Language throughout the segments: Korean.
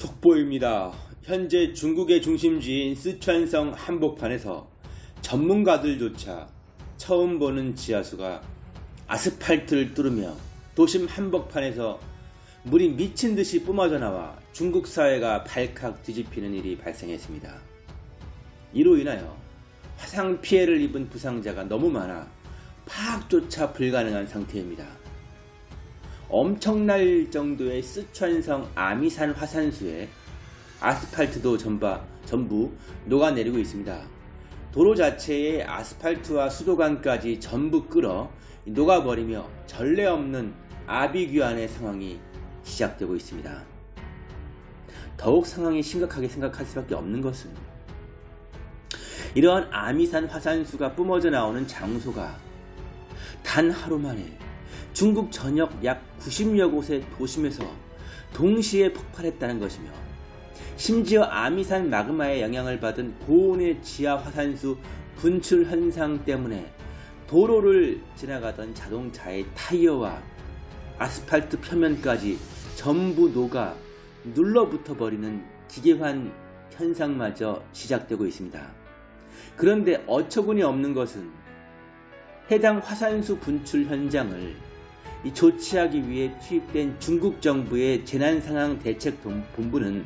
속보입니다. 현재 중국의 중심지인 쓰촨성 한복판에서 전문가들조차 처음 보는 지하수가 아스팔트를 뚫으며 도심 한복판에서 물이 미친 듯이 뿜어져 나와 중국 사회가 발칵 뒤집히는 일이 발생했습니다. 이로 인하여 화상 피해를 입은 부상자가 너무 많아 파악조차 불가능한 상태입니다. 엄청날 정도의 쓰촨성 아미산 화산수에 아스팔트도 전바, 전부 녹아내리고 있습니다. 도로 자체의 아스팔트와 수도관까지 전부 끌어 녹아버리며 전례 없는 아비규환의 상황이 시작되고 있습니다. 더욱 상황이 심각하게 생각할 수밖에 없는 것은 이러한 아미산 화산수가 뿜어져 나오는 장소가 단 하루 만에 중국 전역 약 90여 곳의 도심에서 동시에 폭발했다는 것이며 심지어 아미산 마그마의 영향을 받은 고온의 지하 화산수 분출 현상 때문에 도로를 지나가던 자동차의 타이어와 아스팔트 표면까지 전부 녹아 눌러붙어 버리는 기계환 현상마저 시작되고 있습니다. 그런데 어처구니 없는 것은 해당 화산수 분출 현장을 조치하기 위해 투입된 중국 정부의 재난상황 대책 본부는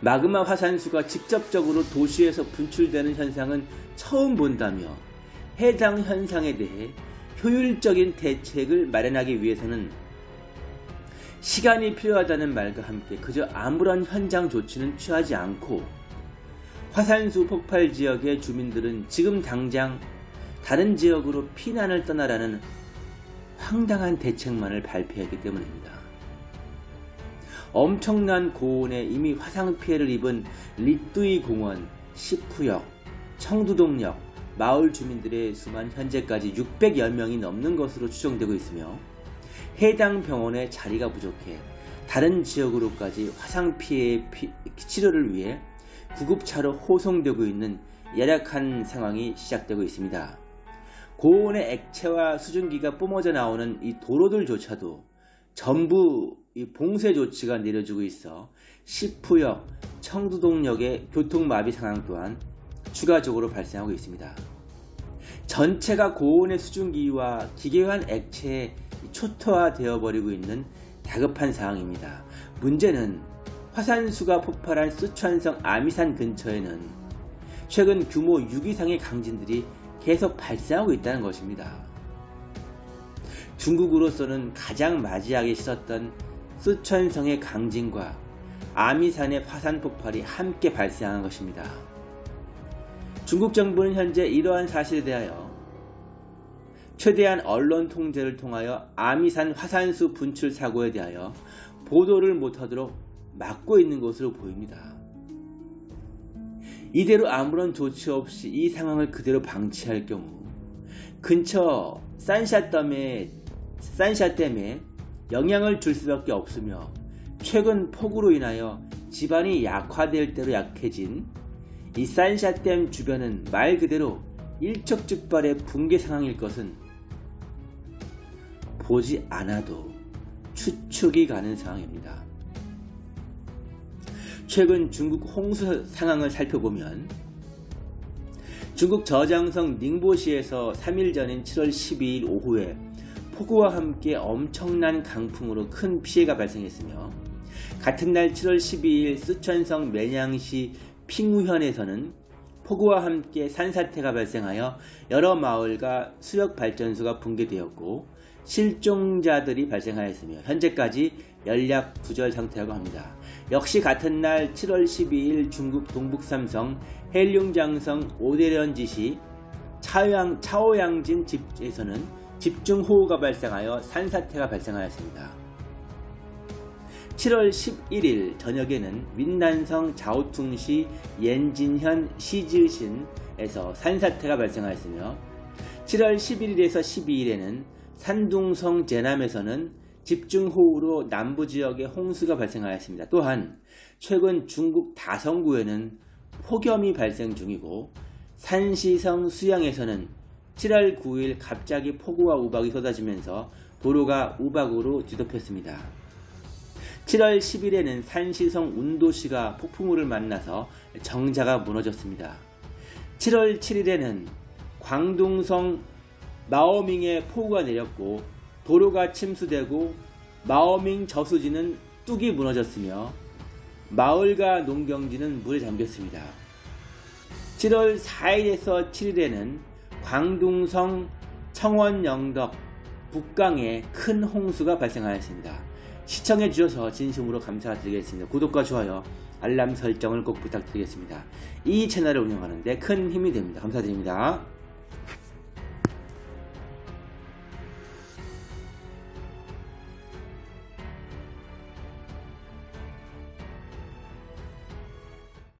마그마 화산수가 직접적으로 도시에서 분출되는 현상은 처음 본다며 해당 현상에 대해 효율적인 대책을 마련하기 위해서는 시간이 필요하다는 말과 함께 그저 아무런 현장 조치는 취하지 않고 화산수 폭발 지역의 주민들은 지금 당장 다른 지역으로 피난을 떠나라는 황당한 대책만을 발표했기 때문입니다. 엄청난 고온에 이미 화상 피해를 입은 리뚜이 공원, 시푸역, 청두동역, 마을 주민들의 수만 현재까지 600여 명이 넘는 것으로 추정되고 있으며 해당 병원의 자리가 부족해 다른 지역으로까지 화상 피해 치료를 위해 구급차로 호송되고 있는 열악한 상황이 시작되고 있습니다. 고온의 액체와 수증기가 뿜어져 나오는 이 도로들조차도 전부 봉쇄 조치가 내려지고 있어 시푸역, 청두동역의 교통마비 상황 또한 추가적으로 발생하고 있습니다. 전체가 고온의 수증기와 기계환 액체에 초토화되어 버리고 있는 다급한 상황입니다. 문제는 화산수가 폭발한 쓰촨성 아미산 근처에는 최근 규모 6 이상의 강진들이 계속 발생하고 있다는 것입니다. 중국으로서는 가장 맞이하기 싫었던 쓰촨성의 강진과 아미산의 화산 폭발이 함께 발생한 것입니다. 중국 정부는 현재 이러한 사실에 대하여 최대한 언론 통제를 통하여 아미산 화산수 분출 사고에 대하여 보도를 못하도록 막고 있는 것으로 보입니다. 이대로 아무런 조치 없이 이 상황을 그대로 방치할 경우 근처 산샤댐에, 산샤댐에 영향을 줄 수밖에 없으며 최근 폭우로 인하여 집안이 약화될 대로 약해진 이 산샤댐 주변은 말 그대로 일촉즉발의 붕괴 상황일 것은 보지 않아도 추측이 가는 상황입니다. 최근 중국 홍수 상황을 살펴보면 중국 저장성 닝보시에서 3일 전인 7월 12일 오후에 폭우와 함께 엄청난 강풍으로 큰 피해가 발생했으며 같은 날 7월 12일 쓰촨성 매냥시 핑우현에서는 폭우와 함께 산사태가 발생하여 여러 마을과 수력발전소가 붕괴되었고 실종자들이 발생하였으며 현재까지 연락 구절 상태라고 합니다. 역시 같은 날 7월 12일 중국 동북삼성 헬륭장성 오대련지시 차오양, 차오양진 집에서는 집중호우가 발생하여 산사태가 발생하였습니다. 7월 11일 저녁에는 윈난성 자오퉁시 옌진현 시즈신에서 산사태가 발생하였으며 7월 11일에서 12일에는 산둥성 제남에서는 집중호우로 남부지역에 홍수가 발생하였습니다. 또한 최근 중국 다성구에는 폭염이 발생 중이고 산시성 수양에서는 7월 9일 갑자기 폭우와 우박이 쏟아지면서 도로가 우박으로 뒤덮였습니다. 7월 10일에는 산시성 운도시가 폭풍우를 만나서 정자가 무너졌습니다. 7월 7일에는 광둥성 마오밍에 폭우가 내렸고 도로가 침수되고 마오밍 저수지는 뚝이 무너졌으며 마을과 농경지는 물에 잠겼습니다. 7월 4일에서 7일에는 광둥성 청원 영덕 북강에 큰 홍수가 발생하였습니다. 시청해 주셔서 진심으로 감사드리겠습니다. 구독과 좋아요, 알람 설정을 꼭 부탁드리겠습니다. 이 채널을 운영하는데 큰 힘이 됩니다. 감사드립니다.